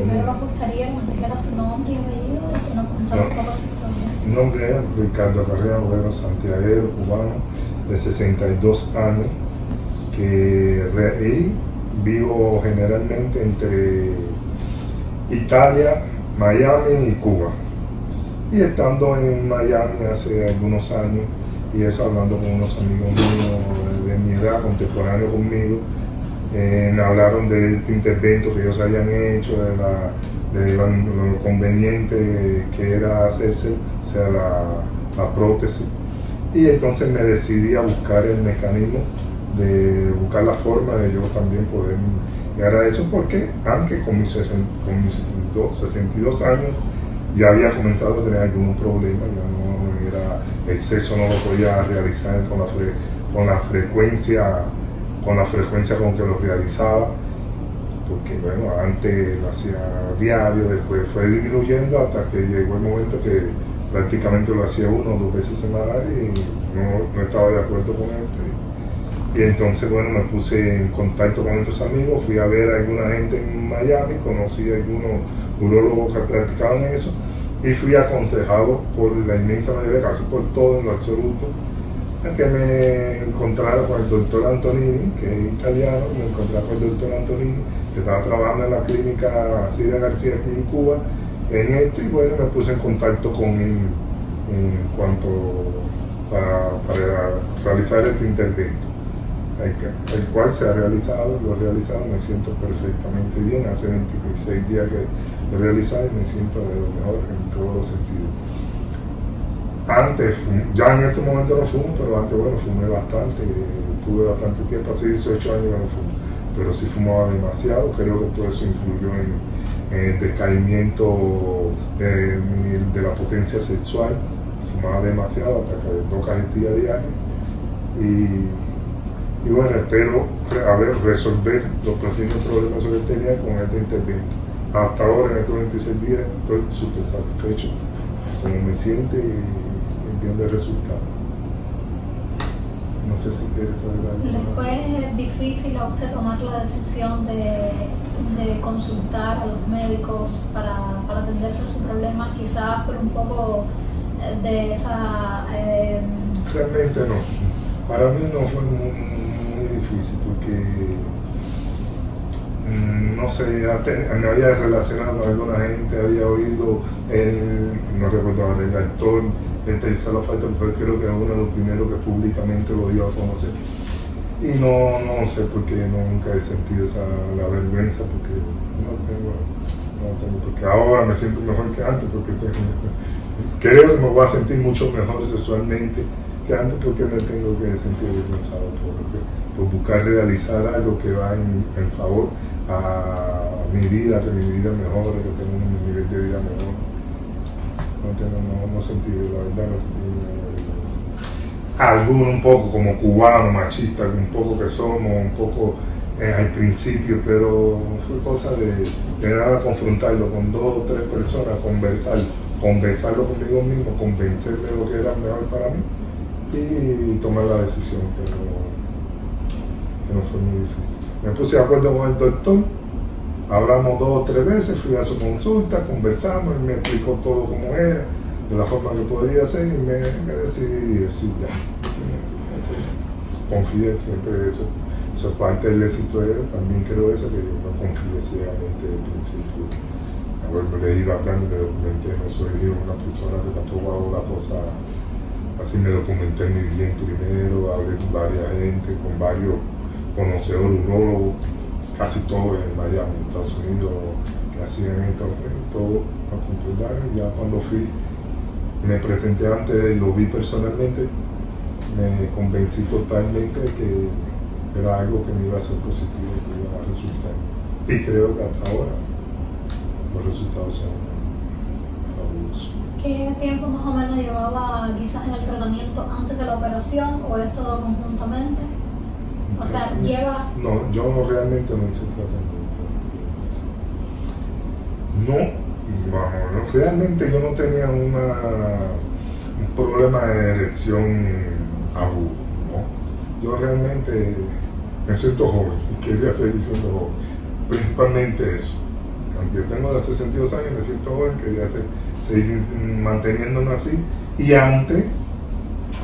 Primero nos gustaría que era su nombre y apellido y que nos contara un poco su historia. Mi nombre es Ricardo Carrera Bueno Santiago, cubano, de 62 años, que vivo generalmente entre Italia, Miami y Cuba. Y estando en Miami hace algunos años, y eso hablando con unos amigos míos de mi edad, contemporáneos conmigo, eh, me hablaron de este intervento que ellos habían hecho, de, la, de lo, conveniente que era hacerse, o sea, la, la prótesis. Y entonces me decidí a buscar el mecanismo de buscar la forma de yo también poder llegar a eso, porque aunque con mis, con mis 62 años ya había comenzado a tener algún problema, ya no era, el sexo no lo podía realizar con la, con la frecuencia con la frecuencia con que lo realizaba, porque bueno, antes lo hacía diario, después fue disminuyendo hasta que llegó el momento que prácticamente lo hacía uno o dos veces semanal y no, estaba de acuerdo con esto. Y entonces, bueno, me puse en contacto con estos amigos, fui a ver a alguna gente en Miami, conocí a algunos urólogos que practicaban eso y fui aconsejado por la inmensa mayoría, casi por todo en lo absoluto, a que me encontrara con el doctor Antonini, que es italiano, me encontré con el doctor Antonini, que estaba trabajando en la clínica Cida García aquí en Cuba, en esto, y bueno, me puse en contacto con él en cuanto para, para realizar este intervento el, cual se ha realizado, lo he realizado, me siento perfectamente bien. Hace 26 días que lo he realizado y me siento de lo mejor en todos los sentidos. Antes, ya en este momento no fumo, pero antes, bueno, fumé bastante, tuve bastante tiempo, hace 18 años que no fumo, pero sí fumaba demasiado, creo que todo eso influyó en, el decaimiento de, la potencia sexual, fumaba demasiado hasta que dos cajetillas diarias y y bueno, espero a ver, resolver los pequeños problemas que tenía con este intervento. Hasta ahora, en estos 26 días, estoy súper satisfecho como me siente y viendo el resultado. No sé si quieres saber algo. ¿Le fue difícil a usted tomar la decisión de, de consultar a los médicos para, para, atenderse a su problema, quizás por un poco eh, de esa... Eh, Realmente no. Para mí no fue muy difícil porque, mm, no sé, me había relacionado con alguna gente, había oído el, no recuerdo el actor, este Isalo Falta, fue creo que uno de los primeros que públicamente lo dio a conocer. Y no, no sé por qué nunca he sentido esa, la vergüenza, porque no tengo, no tengo, porque ahora me siento mejor que antes, porque creo que me voy a sentir mucho mejor sexualmente que antes porque me tengo que sentir avergonzado por, por, buscar realizar algo que va en, en, favor a mi vida, que mi vida mejore, que tenga un nivel de vida mejor. No no, no sentí, la verdad no sentí vergüenza. Algunos un poco como cubanos, machistas, un poco que somos, un poco eh, al principio, pero fue cosa de, de nada confrontarlo con dos o tres personas, conversar, conversarlo conmigo mismo, convencerme de lo que era mejor para mí y tomar la decisión que no, fue muy difícil. Me puse de acuerdo con el doctor, hablamos dos o tres veces, fui a su consulta, conversamos, y me explicó todo como era, de la forma que podría ser y me, decidí decir ya. Confié siempre eso. Eso es parte del éxito de él, también creo eso, que yo no confié ciegamente desde el principio. Me leí bastante, me documenté, no soy una persona que tampoco hago la cosa Así me documenté muy bien primero, hablé con varias gente, con varios conocedores urólogos, casi todos en Miami, en Estados Unidos, que hacían todo a concordar. Ya cuando fui, me presenté antes, lo vi personalmente, me convencí totalmente que era algo que me iba a ser positivo, que iba a resultar. Y creo que hasta ahora los resultados son ¿Qué tiempo más o menos llevaba quizás en el tratamiento antes de la operación o es todo conjuntamente? O sea, lleva... No, yo realmente no hice tratamiento. No, vamos, realmente yo no tenía una, un problema de erección agudo, ¿no? Yo realmente me siento joven y quería seguir siendo joven. Principalmente eso. Yo tengo de 62 años, me siento joven, quería seguir manteniéndome así. Y antes,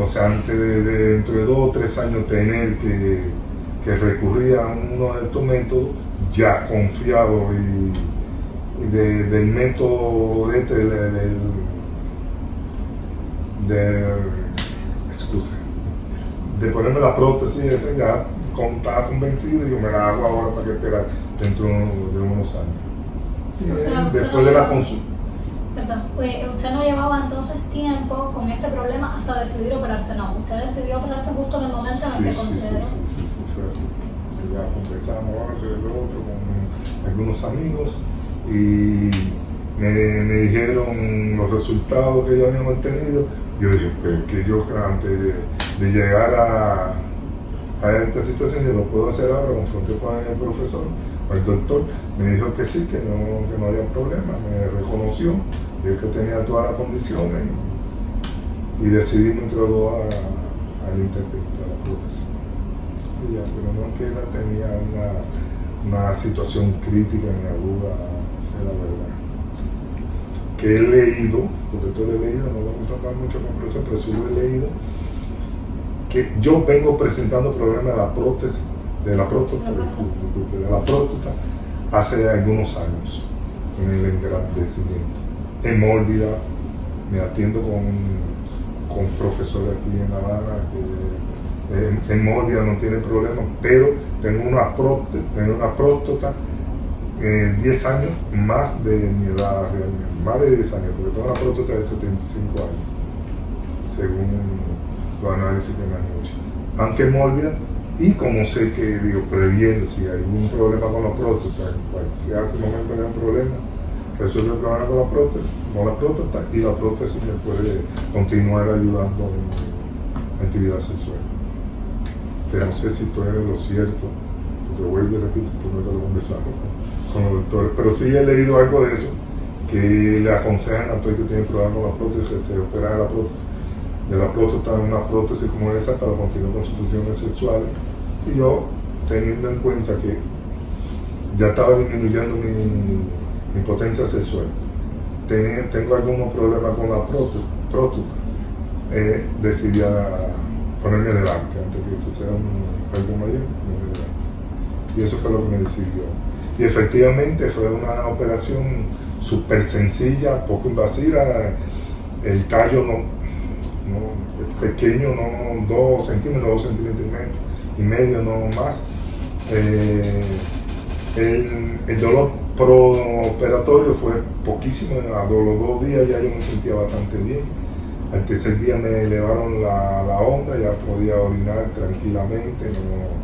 o sea, antes de, dentro de dos o tres años tener que, que recurrir a uno de estos métodos, ya confiado y, del método de este, del, de ponerme la prótesis esa ya estaba convencido y yo me la hago ahora para que esperar dentro de unos años. después de la consulta. Pues, usted no llevaba entonces tiempo con este problema hasta decidir operarse, no. Usted decidió operarse justo en el momento en el que consideró. Sí, sí, sí, fue así. Ya conversamos otro y otro con algunos amigos y me, me, dijeron los resultados que ya habíamos tenido. Yo dije, pues que yo antes de, llegar a, a, esta situación, yo lo puedo hacer ahora, confronté con el profesor el doctor me dijo que sí, que no, que no había problema, me reconoció, vio que tenía todas las condiciones y, decidí me introducir al a la prótesis. Y ya, pero no que ella tenía una, una situación crítica ni aguda, esa es la verdad. Que he leído, porque todo he leído, no vamos a hablar mucho con profesor, pero sí lo he leído, que yo vengo presentando problemas de la prótesis de la próstata, de la próstata hace algunos años en el engrandecimiento. Hemólvida, me atiendo con, con profesor aquí en La Habana que hemólvida no tiene problema, pero tengo una próstata, tengo una próstata 10 eh, años más de mi edad realmente, más de 10 años, porque tengo una próstata de 75 años, según los análisis que me han hecho. Aunque hemólvida y como sé que, digo, previendo si hay algún problema con la próstata, si hace momento hay un problema, resuelve el problema con la próstata, con la próstata y la prótesis me puede continuar ayudando en actividad sexual. Pero no sé si tú eres lo cierto, porque vuelvo y repito, tú no lo conversamos con, con los doctores, pero sí he leído algo de eso, que le aconsejan a todo el que tiene problemas con la prótesis que se opera la próstata de la próstata una prótesis como esa para continuar con sus funciones sexuales. Y yo, teniendo en cuenta que ya estaba disminuyendo mi, potencia sexual, tengo algunos problemas con la próstata, eh, decidí ponerme delante antes que eso sea algo mayor. Y eso fue lo que me decidió. Y efectivamente fue una operación súper sencilla, poco invasiva. El tallo no, pequeño, no dos centímetros, dos centímetros y medio, no más. Eh, el, dolor operatorio fue poquísimo, a los dos días ya yo me sentía bastante bien. Al tercer día me elevaron la, onda, ya podía orinar tranquilamente, no,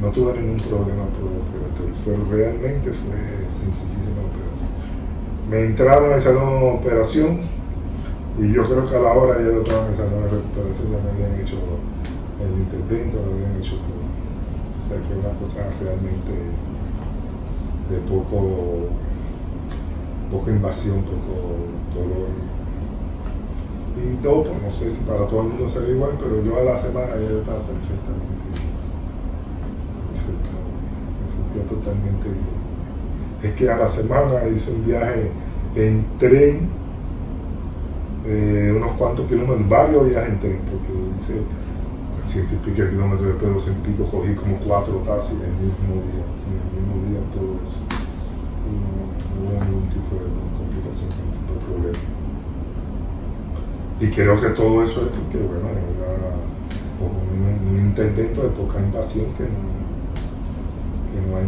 no, tuve ningún problema Fue, realmente fue sencillísima operación. Me entraron en el salón de operación, y yo creo que a la hora ya lo estaban esa nueva recuperación, ya me habían hecho el intervento, lo habían hecho todo. O sea que es una cosa realmente de poco, poca invasión, poco dolor. Y todo, pues no sé si para todo el mundo será igual, pero yo a la semana ya estaba perfectamente Me sentía totalmente bien. Es que a la semana hice un viaje en tren eh, unos cuantos kilómetros, varios viajes en tren, porque hice ciento y pico kilómetros, después de ciento y pico cogí como cuatro taxis el mismo día, el mismo día todo eso. Y no, hubo ningún tipo de complicación, ningún tipo de problema. Y creo que todo eso es porque, bueno, era un, un intervento de poca invasión que no, que no hay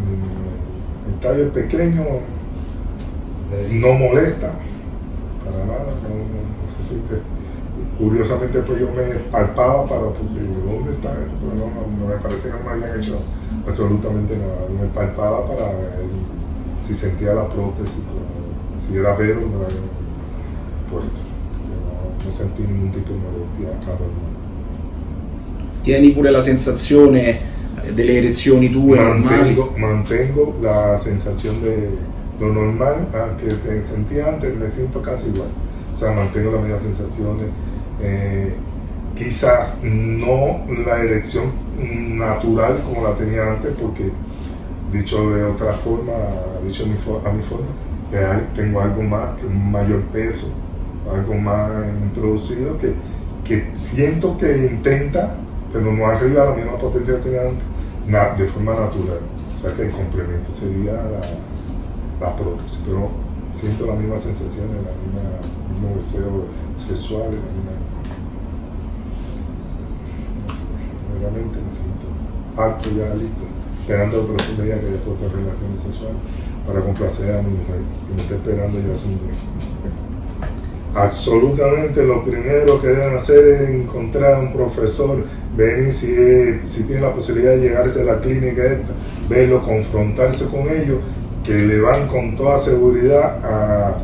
el tallo pequeño, no molesta para nada, no, no curiosamente pues yo me palpaba para, porque ¿dónde está esto? Pero no, me parece que no me habían hecho absolutamente nada. Me palpaba para ver si sentía la prótesis, si era vero no me habían puesto. No, no, sentí ningún tipo di molestia Tieni pure la sensazione delle erezioni tue mantengo, mantengo la sensación de lo normal que sentía antes, me siento casi igual o sea, mantengo las mismas sensaciones. Eh, quizás no la erección natural como la tenía antes, porque dicho de otra forma, dicho a mi, forma, hay- tengo algo más, que un mayor peso, algo más introducido que, que siento que intenta, pero no arriba la misma potencia que tenía antes, de forma natural. O sea que el complemento sería la, la prótesis, pero siento la misma sensación, el mismo deseo sexual, la misma... Realmente me siento apto ya listo, esperando el próximo día que después de relaciones sexuales para complacer a mi mujer, que me está esperando ya sin Absolutamente lo primero que deben hacer es encontrar un profesor, venir si, si tiene la posibilidad de llegarse a la clínica esta, verlo, confrontarse con ellos, que le van con toda seguridad a,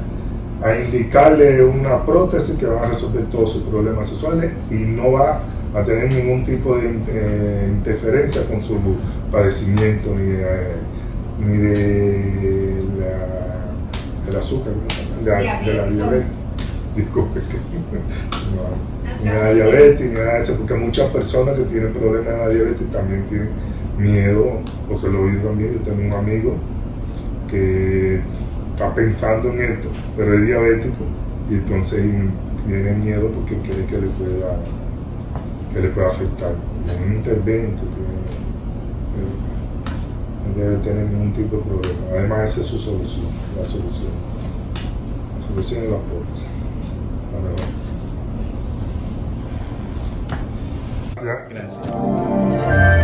a indicarle una prótesis que va a resolver todos sus problemas sexuales y no va a tener ningún tipo de eh, interferencia con su padecimiento ni, de- ni de la, del azúcar, de, la- de la Diabetes. Disculpe no, ni la diabetes ni nada de eso, porque muchas personas que tienen problemas de la diabetes también tienen miedo, porque lo vi también, yo tengo un amigo que está pensando en esto, pero es diabético y entonces tiene miedo porque cree que le pueda, que le pueda afectar. Es un intervento, tiene- debe tener ningún tipo de problema. Además, esa es su solución, la solución. La solución es la prótesis. Gracias. Grazie.